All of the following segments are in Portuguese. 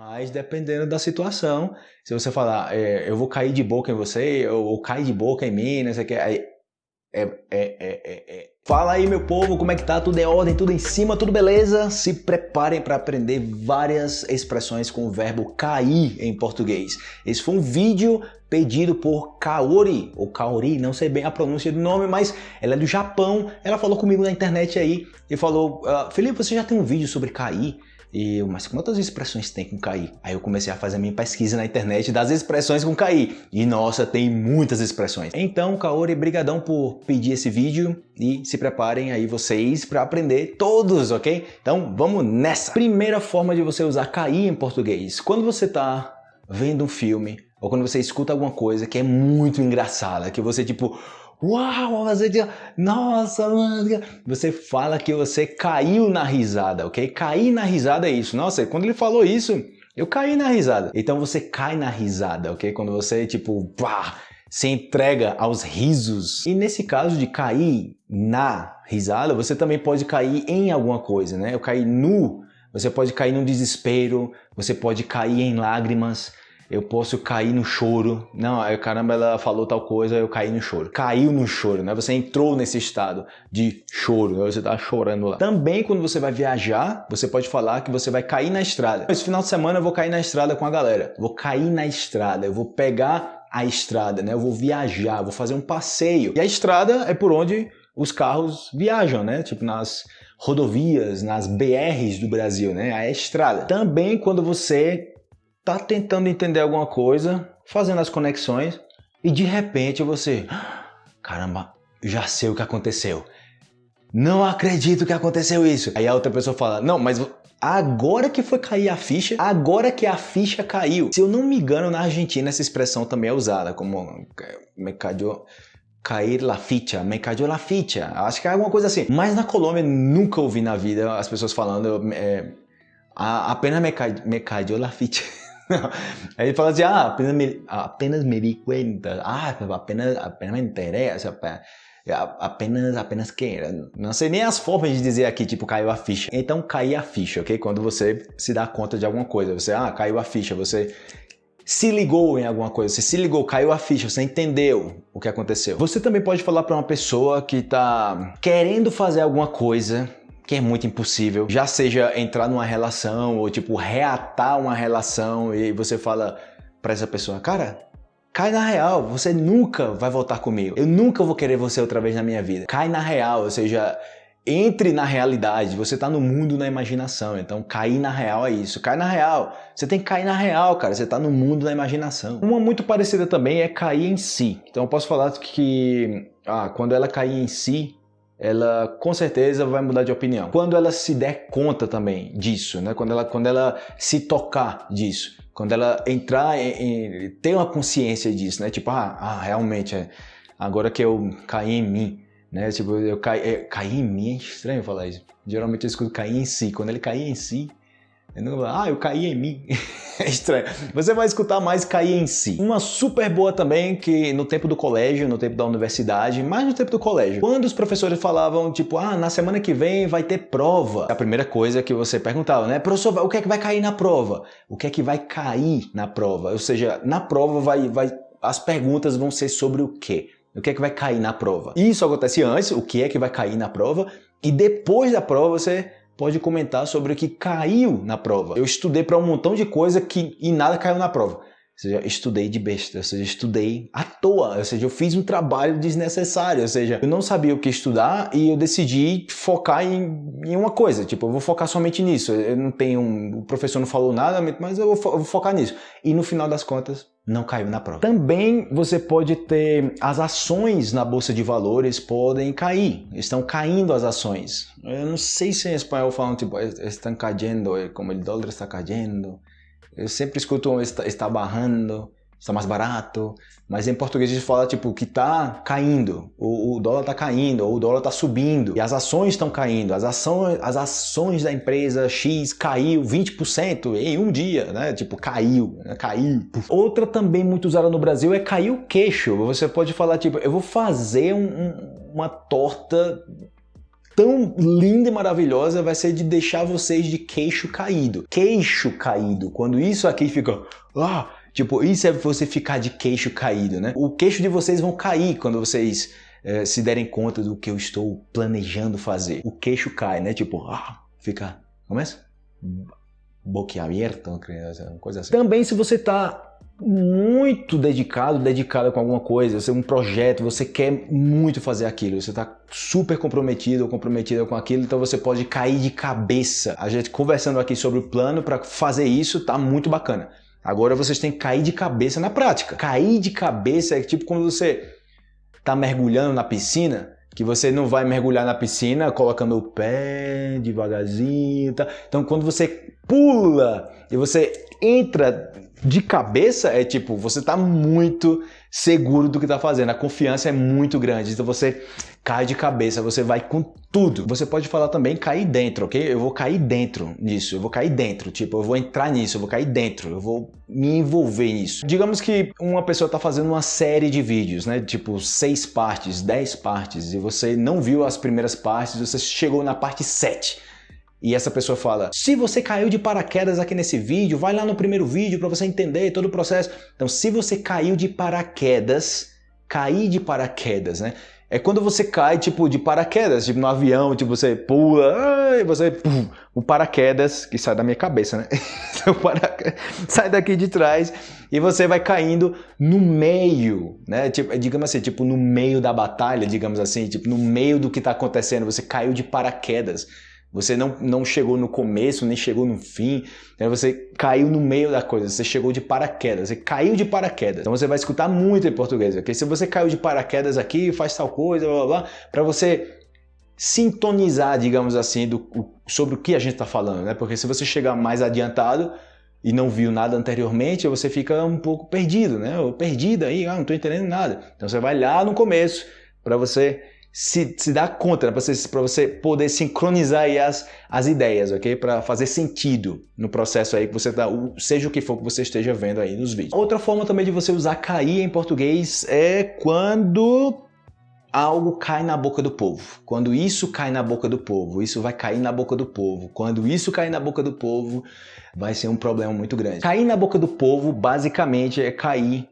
Mas dependendo da situação, se você falar, é, eu vou cair de boca em você, ou, ou cair de boca em mim, não sei o que, aí é, é, é, é, é. Fala aí meu povo, como é que tá? Tudo em ordem, tudo em cima, tudo beleza? Se preparem para aprender várias expressões com o verbo cair em português. Esse foi um vídeo pedido por Kaori, ou Kaori, não sei bem a pronúncia do nome, mas ela é do Japão. Ela falou comigo na internet aí e falou, uh, Felipe, você já tem um vídeo sobre cair? E eu, mas quantas expressões tem com cair? Aí eu comecei a fazer a minha pesquisa na internet das expressões com cair. E nossa, tem muitas expressões. Então, Kaori, brigadão por pedir esse vídeo e se preparem aí vocês para aprender todos, ok? Então, vamos nessa! Primeira forma de você usar cair em português. Quando você está vendo um filme ou quando você escuta alguma coisa que é muito engraçada, que você tipo, Uau, você nossa, mano. Você fala que você caiu na risada, ok? Cair na risada é isso. Nossa, quando ele falou isso, eu caí na risada. Então você cai na risada, ok? Quando você, tipo, pá, se entrega aos risos. E nesse caso de cair na risada, você também pode cair em alguma coisa, né? Eu caí nu, você pode cair num desespero, você pode cair em lágrimas, eu posso cair no choro. Não, aí caramba, ela falou tal coisa, eu caí no choro. Caiu no choro, né? Você entrou nesse estado de choro, né? você tá chorando lá. Também quando você vai viajar, você pode falar que você vai cair na estrada. Esse final de semana eu vou cair na estrada com a galera. Vou cair na estrada, eu vou pegar a estrada, né? Eu vou viajar, vou fazer um passeio. E a estrada é por onde os carros viajam, né? Tipo nas rodovias, nas BRs do Brasil, né? A estrada. Também quando você tá tentando entender alguma coisa, fazendo as conexões e de repente você, caramba, já sei o que aconteceu. Não acredito que aconteceu isso. Aí a outra pessoa fala, não, mas agora que foi cair a ficha, agora que a ficha caiu. Se eu não me engano, na Argentina essa expressão também é usada como me cayó, cair la ficha, me cayó la ficha. Acho que é alguma coisa assim. Mas na Colômbia nunca ouvi na vida as pessoas falando é, apenas me, ca, me cayó la ficha. Aí ele fala assim, ah, apenas me, apenas me di cuenta, ah, apenas, apenas me enterei, apenas, apenas que, não sei nem as formas de dizer aqui, tipo, caiu a ficha. Então, cair a ficha, ok? Quando você se dá conta de alguma coisa, você, ah, caiu a ficha, você se ligou em alguma coisa, você se ligou, caiu a ficha, você entendeu o que aconteceu. Você também pode falar para uma pessoa que está querendo fazer alguma coisa que é muito impossível. Já seja entrar numa relação ou tipo reatar uma relação e você fala para essa pessoa, cara, cai na real, você nunca vai voltar comigo. Eu nunca vou querer você outra vez na minha vida. Cai na real, ou seja, entre na realidade, você tá no mundo na imaginação, então cair na real é isso, cai na real, você tem que cair na real, cara, você tá no mundo da imaginação. Uma muito parecida também é cair em si, então eu posso falar que ah, quando ela cair em si, ela com certeza vai mudar de opinião. Quando ela se der conta também disso, né? quando, ela, quando ela se tocar disso, quando ela entrar em, ter uma consciência disso, né? tipo, ah, ah realmente, é, agora que eu caí em mim, né? tipo, eu caí, é, caí em mim, é estranho falar isso. Geralmente eu escuto cair em si, quando ele cair em si, ah, eu caí em mim. é estranho. Você vai escutar mais cair em si. Uma super boa também que no tempo do colégio, no tempo da universidade, mais no tempo do colégio, quando os professores falavam tipo, ah, na semana que vem vai ter prova. A primeira coisa que você perguntava, né? Professor, o que é que vai cair na prova? O que é que vai cair na prova? Ou seja, na prova vai, vai as perguntas vão ser sobre o quê? O que é que vai cair na prova? Isso acontece antes, o que é que vai cair na prova, e depois da prova você pode comentar sobre o que caiu na prova. Eu estudei para um montão de coisa que e nada caiu na prova. Ou seja, estudei de besta, ou seja, estudei à toa, ou seja, eu fiz um trabalho desnecessário, ou seja, eu não sabia o que estudar e eu decidi focar em, em uma coisa, tipo, eu vou focar somente nisso, eu não tenho, o professor não falou nada, mas eu vou, eu vou focar nisso. E no final das contas, não caiu na prova. Também você pode ter as ações na bolsa de valores podem cair, estão caindo as ações. Eu não sei se em espanhol falam tipo estão caindo, é como o dólar está caindo. Eu sempre escuto está, está barrando está mais barato, mas em português a gente fala tipo que está caindo, o, o, dólar está caindo, ou o dólar está subindo, e as ações estão caindo, as ações, as ações da empresa X caiu 20% em um dia, né? Tipo, caiu, né? caiu. Outra também muito usada no Brasil é cair o queixo. Você pode falar tipo, eu vou fazer um, uma torta tão linda e maravilhosa vai ser de deixar vocês de queixo caído. Queixo caído. Quando isso aqui fica... Ah, tipo, isso é você ficar de queixo caído, né? O queixo de vocês vão cair quando vocês é, se derem conta do que eu estou planejando fazer. O queixo cai, né? Tipo, ah, fica... Começa? Boquiaberto, uma coisa assim. Também se você está muito dedicado, dedicada com alguma coisa, você é um projeto, você quer muito fazer aquilo, você está super comprometido ou comprometida com aquilo, então você pode cair de cabeça. A gente conversando aqui sobre o plano para fazer isso tá muito bacana. Agora vocês têm que cair de cabeça na prática. Cair de cabeça é tipo quando você está mergulhando na piscina, que você não vai mergulhar na piscina colocando o pé devagarzinho, tá? Então quando você pula e você entra de cabeça é tipo, você está muito seguro do que está fazendo, a confiança é muito grande, então você cai de cabeça, você vai com tudo. Você pode falar também cair dentro, ok? Eu vou cair dentro nisso, eu vou cair dentro, tipo, eu vou entrar nisso, eu vou cair dentro, eu vou me envolver nisso. Digamos que uma pessoa está fazendo uma série de vídeos, né? Tipo, seis partes, dez partes, e você não viu as primeiras partes, você chegou na parte sete e essa pessoa fala, se você caiu de paraquedas aqui nesse vídeo, vai lá no primeiro vídeo para você entender todo o processo. Então, se você caiu de paraquedas, cair de paraquedas, né? É quando você cai, tipo, de paraquedas, tipo no avião, tipo, você pula, e você, pum, o paraquedas, que sai da minha cabeça, né? sai daqui de trás e você vai caindo no meio, né? Tipo, digamos assim, tipo, no meio da batalha, digamos assim, tipo, no meio do que está acontecendo, você caiu de paraquedas. Você não, não chegou no começo, nem chegou no fim, né? você caiu no meio da coisa, você chegou de paraquedas, você caiu de paraquedas. Então você vai escutar muito em português, ok? Se você caiu de paraquedas aqui, faz tal coisa, blá blá blá, para você sintonizar, digamos assim, do, sobre o que a gente está falando, né? Porque se você chegar mais adiantado e não viu nada anteriormente, você fica um pouco perdido, né? Ou perdida aí, ah, não estou entendendo nada. Então você vai lá no começo para você se, se dar conta, né? para você, você poder sincronizar aí as, as ideias, ok? Para fazer sentido no processo aí que você tá, seja o que for que você esteja vendo aí nos vídeos. Outra forma também de você usar cair em português é quando algo cai na boca do povo. Quando isso cai na boca do povo, isso vai cair na boca do povo. Quando isso cair na boca do povo, vai ser um problema muito grande. Cair na boca do povo, basicamente, é cair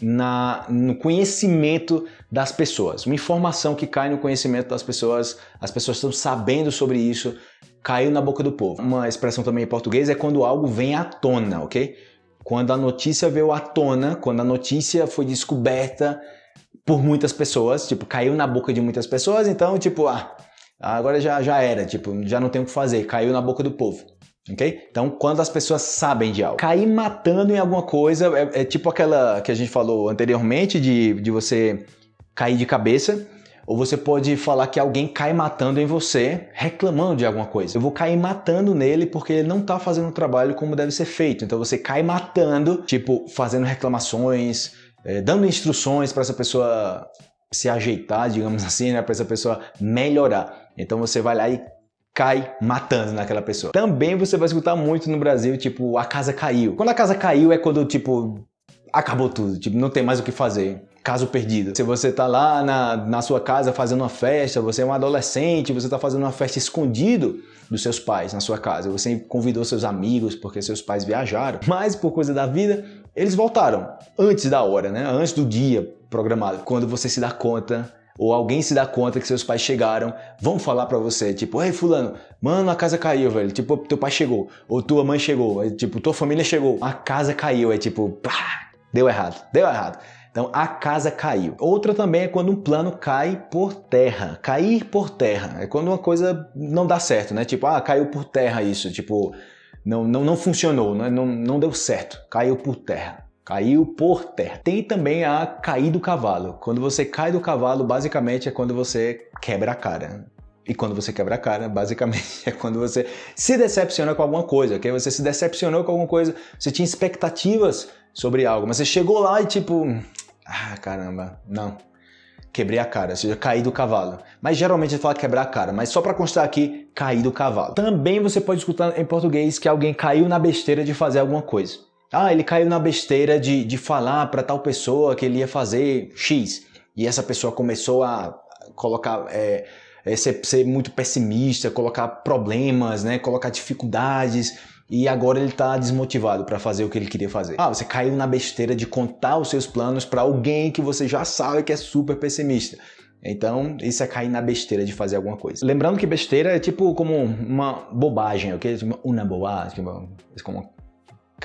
na, no conhecimento das pessoas. Uma informação que cai no conhecimento das pessoas, as pessoas estão sabendo sobre isso, caiu na boca do povo. Uma expressão também em português é quando algo vem à tona, ok? Quando a notícia veio à tona, quando a notícia foi descoberta por muitas pessoas, tipo, caiu na boca de muitas pessoas, então, tipo, ah, agora já, já era, tipo, já não tem o que fazer, caiu na boca do povo. Ok? Então, quando as pessoas sabem de algo. Cair matando em alguma coisa é, é, tipo aquela que a gente falou anteriormente de, de você cair de cabeça. Ou você pode falar que alguém cai matando em você, reclamando de alguma coisa. Eu vou cair matando nele porque ele não está fazendo o trabalho como deve ser feito. Então você cai matando, tipo, fazendo reclamações, é, dando instruções para essa pessoa se ajeitar, digamos assim, né? para essa pessoa melhorar. Então você vai lá e cai matando naquela pessoa. Também você vai escutar muito no Brasil, tipo, a casa caiu. Quando a casa caiu é quando, tipo, acabou tudo, tipo, não tem mais o que fazer. Caso perdido. Se você tá lá na, na sua casa fazendo uma festa, você é um adolescente, você tá fazendo uma festa escondido dos seus pais na sua casa. Você convidou seus amigos porque seus pais viajaram, mas por coisa da vida, eles voltaram antes da hora, né? Antes do dia programado. Quando você se dá conta ou alguém se dá conta que seus pais chegaram, vão falar para você, tipo, ei fulano, mano, a casa caiu, velho, tipo, teu pai chegou, ou tua mãe chegou, é, tipo, tua família chegou, a casa caiu, é tipo, pá, deu errado, deu errado. Então, a casa caiu. Outra também é quando um plano cai por terra. Cair por terra. É quando uma coisa não dá certo, né? Tipo, ah, caiu por terra isso. Tipo, não, não, não funcionou, né? não, não deu certo. Caiu por terra. Caiu por terra. Tem também a cair do cavalo. Quando você cai do cavalo, basicamente é quando você quebra a cara. E quando você quebra a cara, basicamente é quando você se decepciona com alguma coisa, ok? Você se decepcionou com alguma coisa, você tinha expectativas sobre algo, mas você chegou lá e tipo, ah, caramba, não. Quebrei a cara, ou seja, caí do cavalo. Mas geralmente gente fala quebrar a cara, mas só para constar aqui, cair do cavalo. Também você pode escutar em português que alguém caiu na besteira de fazer alguma coisa. Ah, ele caiu na besteira de, de falar para tal pessoa que ele ia fazer X. E essa pessoa começou a colocar, é, é, ser, ser muito pessimista, colocar problemas, né? Colocar dificuldades e agora ele está desmotivado para fazer o que ele queria fazer. Ah, você caiu na besteira de contar os seus planos para alguém que você já sabe que é super pessimista. Então, isso é cair na besteira de fazer alguma coisa. Lembrando que besteira é tipo como uma bobagem, ok? Tipo, uma bobagem, tipo, como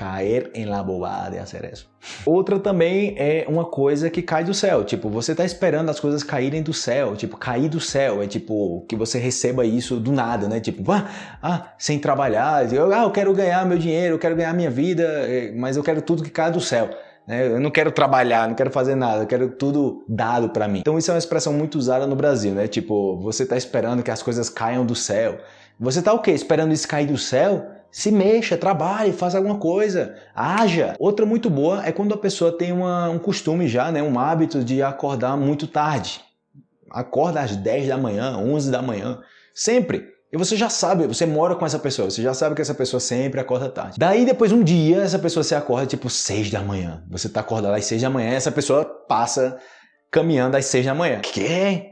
cair em la bobada e hacer isso. Outra também é uma coisa que cai do céu, tipo, você tá esperando as coisas caírem do céu, tipo, cair do céu, é tipo, que você receba isso do nada, né? Tipo, ah, ah sem trabalhar, eu, ah, eu quero ganhar meu dinheiro, eu quero ganhar minha vida, eh, mas eu quero tudo que cai do céu. Né? Eu não quero trabalhar, não quero fazer nada, eu quero tudo dado para mim. Então isso é uma expressão muito usada no Brasil, né? Tipo, você tá esperando que as coisas caiam do céu. Você tá o quê? Esperando isso cair do céu? Se mexa, trabalhe, faça alguma coisa, haja. Outra muito boa é quando a pessoa tem uma, um costume já, né, um hábito de acordar muito tarde. Acorda às 10 da manhã, 11 da manhã, sempre. E você já sabe, você mora com essa pessoa, você já sabe que essa pessoa sempre acorda tarde. Daí depois um dia essa pessoa se acorda tipo 6 da manhã. Você tá acordado às 6 da manhã e essa pessoa passa caminhando às 6 da manhã. Que?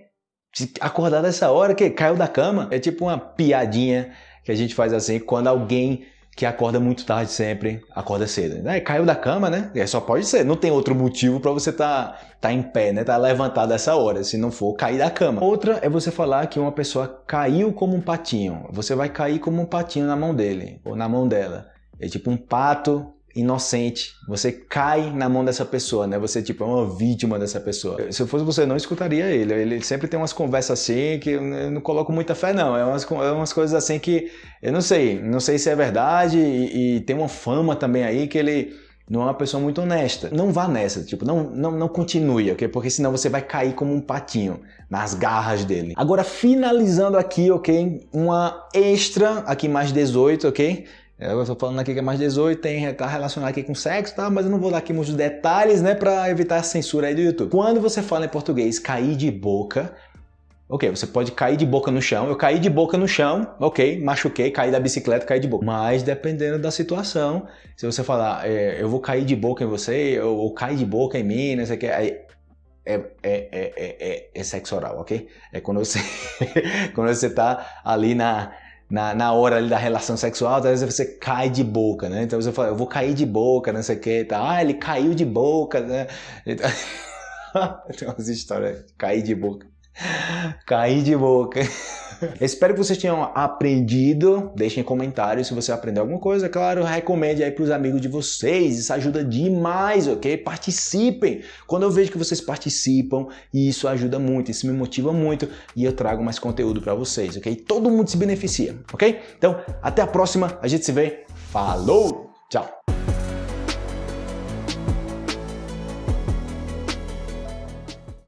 Acordar dessa hora que caiu da cama? É tipo uma piadinha que a gente faz assim quando alguém que acorda muito tarde sempre, acorda cedo. Né? Caiu da cama, né? É, só pode ser. Não tem outro motivo para você estar tá, tá em pé, né? Tá levantado essa hora, se não for cair da cama. Outra é você falar que uma pessoa caiu como um patinho. Você vai cair como um patinho na mão dele ou na mão dela. É tipo um pato inocente, você cai na mão dessa pessoa, né? Você tipo é uma vítima dessa pessoa. Se eu fosse você, não escutaria ele. Ele sempre tem umas conversas assim que eu não coloco muita fé, não. É umas, é umas coisas assim que eu não sei, não sei se é verdade e, e tem uma fama também aí que ele não é uma pessoa muito honesta. Não vá nessa, tipo, não, não, não continue, ok? Porque senão você vai cair como um patinho nas garras dele. Agora, finalizando aqui, ok? Uma extra, aqui mais 18, ok? Eu estou falando aqui que é mais 18, tem, tá relacionado aqui com sexo, tá? Mas eu não vou dar aqui muitos detalhes, né? Para evitar a censura aí do YouTube. Quando você fala em português cair de boca, ok, você pode cair de boca no chão. Eu caí de boca no chão, ok, machuquei, caí da bicicleta, caí de boca. Mas dependendo da situação, se você falar, é, eu vou cair de boca em você, ou, ou cair de boca em mim, não sei o que, aí é, é, é, é, é, sexo oral, ok? É quando você, quando você tá ali na na, na hora ali da relação sexual, às vezes você cai de boca, né? Então você fala, eu vou cair de boca, não sei o que, tá? Ah, ele caiu de boca, né? Então... Tem umas histórias, cair de boca. Cair de boca. Espero que vocês tenham aprendido. Deixem comentários se você aprendeu alguma coisa. Claro, recomende aí para os amigos de vocês. Isso ajuda demais, ok? Participem. Quando eu vejo que vocês participam, isso ajuda muito, isso me motiva muito e eu trago mais conteúdo para vocês, ok? Todo mundo se beneficia, ok? Então, até a próxima. A gente se vê. Falou! Tchau!